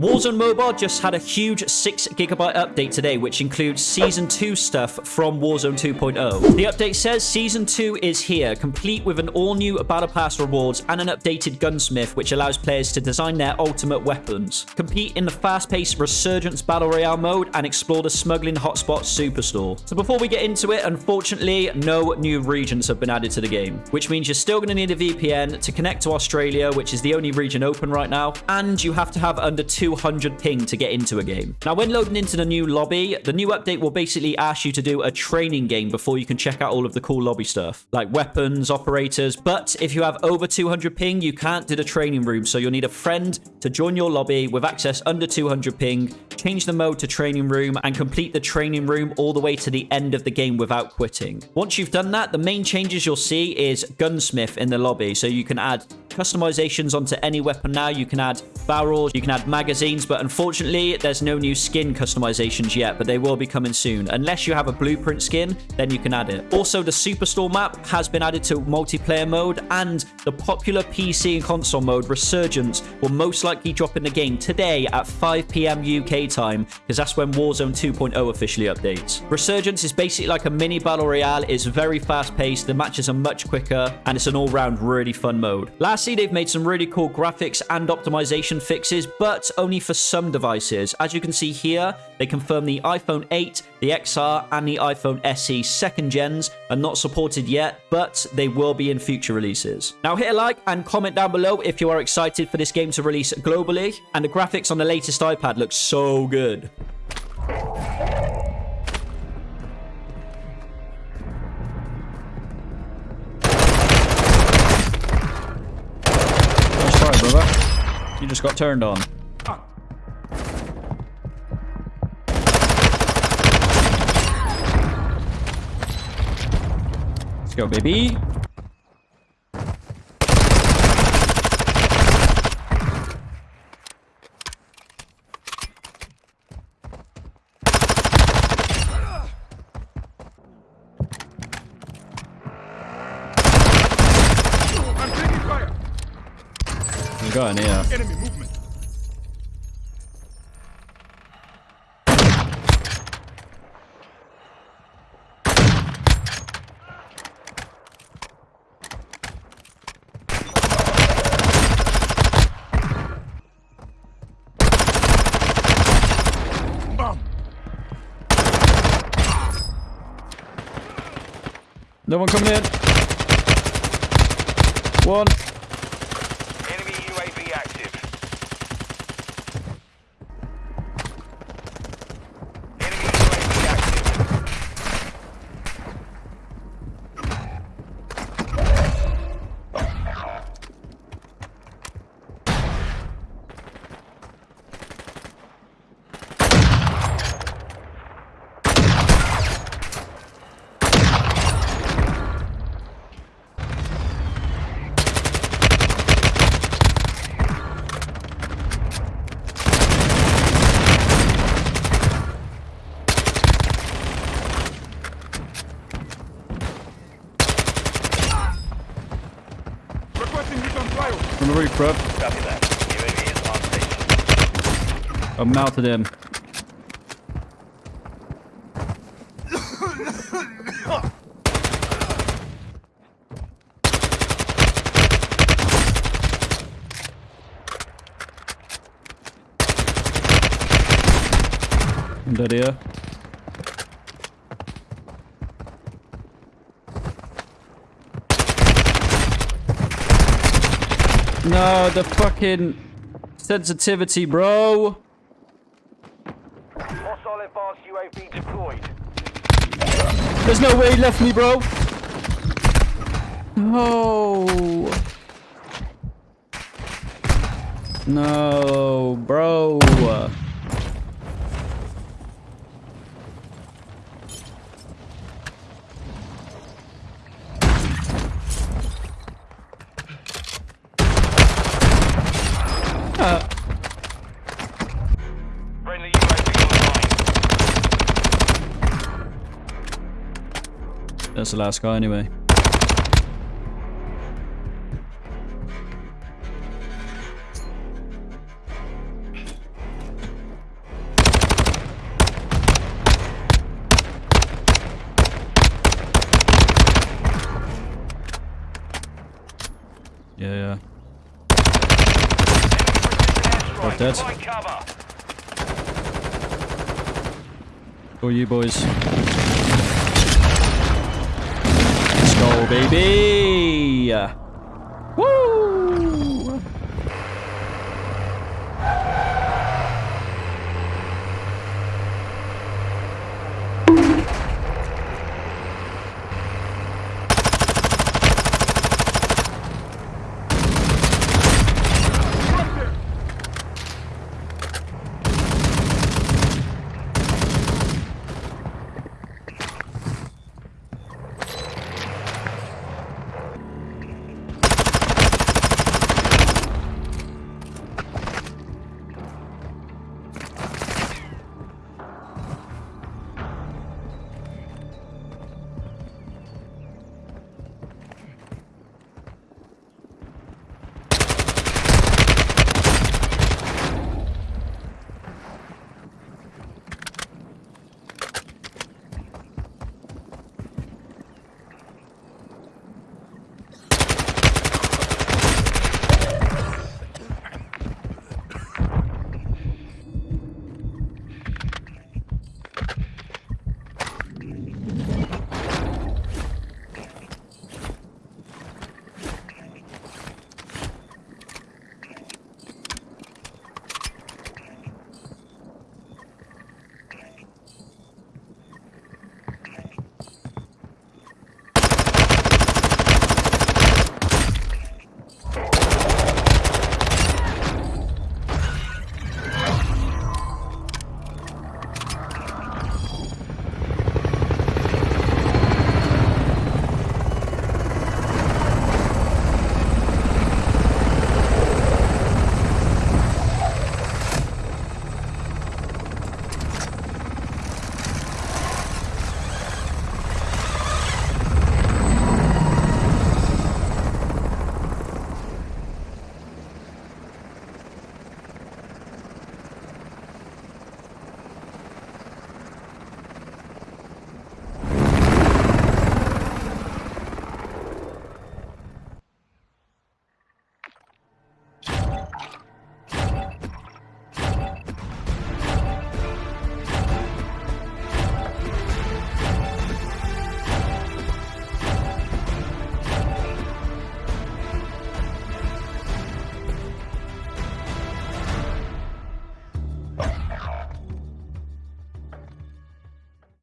Warzone Mobile just had a huge 6 gigabyte update today, which includes Season 2 stuff from Warzone 2.0. The update says Season 2 is here, complete with an all-new Battle Pass rewards and an updated gunsmith, which allows players to design their ultimate weapons, compete in the fast-paced Resurgence Battle Royale mode, and explore the smuggling hotspot Superstore. So before we get into it, unfortunately, no new regions have been added to the game, which means you're still going to need a VPN to connect to Australia, which is the only region open right now, and you have to have under 200 ping to get into a game. Now, when loading into the new lobby, the new update will basically ask you to do a training game before you can check out all of the cool lobby stuff, like weapons, operators. But if you have over 200 ping, you can't do the training room, so you'll need a friend to join your lobby with access under 200 ping, change the mode to training room, and complete the training room all the way to the end of the game without quitting. Once you've done that, the main changes you'll see is gunsmith in the lobby, so you can add customizations onto any weapon now. You can add barrels, you can add magazines, but unfortunately, there's no new skin customizations yet, but they will be coming soon. Unless you have a blueprint skin, then you can add it. Also, the Superstore map has been added to multiplayer mode, and the popular PC and console mode, Resurgence, will most likely drop in the game today at 5 p.m. UK time, because that's when Warzone 2.0 officially updates. Resurgence is basically like a mini battle royale. It's very fast-paced, the matches are much quicker, and it's an all-round really fun mode. Lastly, they've made some really cool graphics and optimization fixes, but only for some devices. As you can see here, they confirm the iPhone 8, the XR, and the iPhone SE second gens are not supported yet, but they will be in future releases. Now hit a like and comment down below if you are excited for this game to release globally, and the graphics on the latest iPad look so good. Oh, brother. You just got turned on. Let's go, baby. In here. Enemy No one coming in. One. Enemy UAV active. Enemy UAV active. Requesting recon flyover. On the roof, bro. Copy that. UAV is on station. I mounted him. I'm dead here. No, the fucking sensitivity, bro. There's no way he left me, bro. No. No, bro. That's the last guy anyway. Yeah, yeah. Both dead. You boys. Go, baby!